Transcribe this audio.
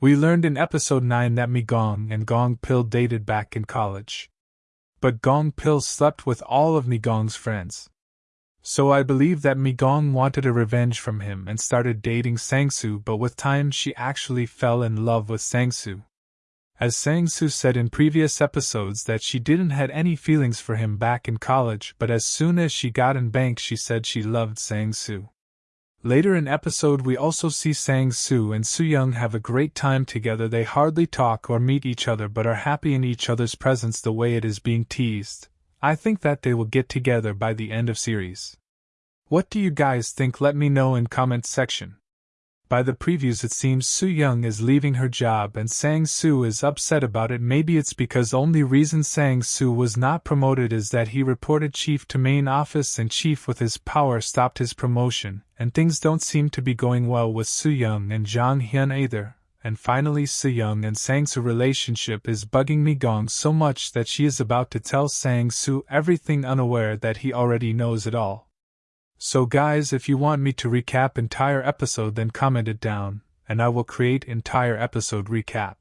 We learned in episode 9 that Mi Gong and Gong Pil dated back in college. But Gong Pil slept with all of Mi Gong's friends. So I believe that Mi Gong wanted a revenge from him and started dating Sangsu, but with time she actually fell in love with Sangsu. As Sangsu said in previous episodes that she didn't had any feelings for him back in college, but as soon as she got in bank she said she loved Sangsu. Later in episode we also see Sang Soo and Soo Young have a great time together. They hardly talk or meet each other but are happy in each other's presence the way it is being teased. I think that they will get together by the end of series. What do you guys think? Let me know in comment section. By the previews, it seems Soo Young is leaving her job and Sang Soo is upset about it. Maybe it's because only reason Sang Soo was not promoted is that he reported Chief to main office and Chief with his power stopped his promotion, and things don't seem to be going well with Soo Young and Jang Hyun either. And finally, Soo Young and Sang Soo relationship is bugging Mi Gong so much that she is about to tell Sang Soo everything unaware that he already knows it all. So guys if you want me to recap entire episode then comment it down, and I will create entire episode recap.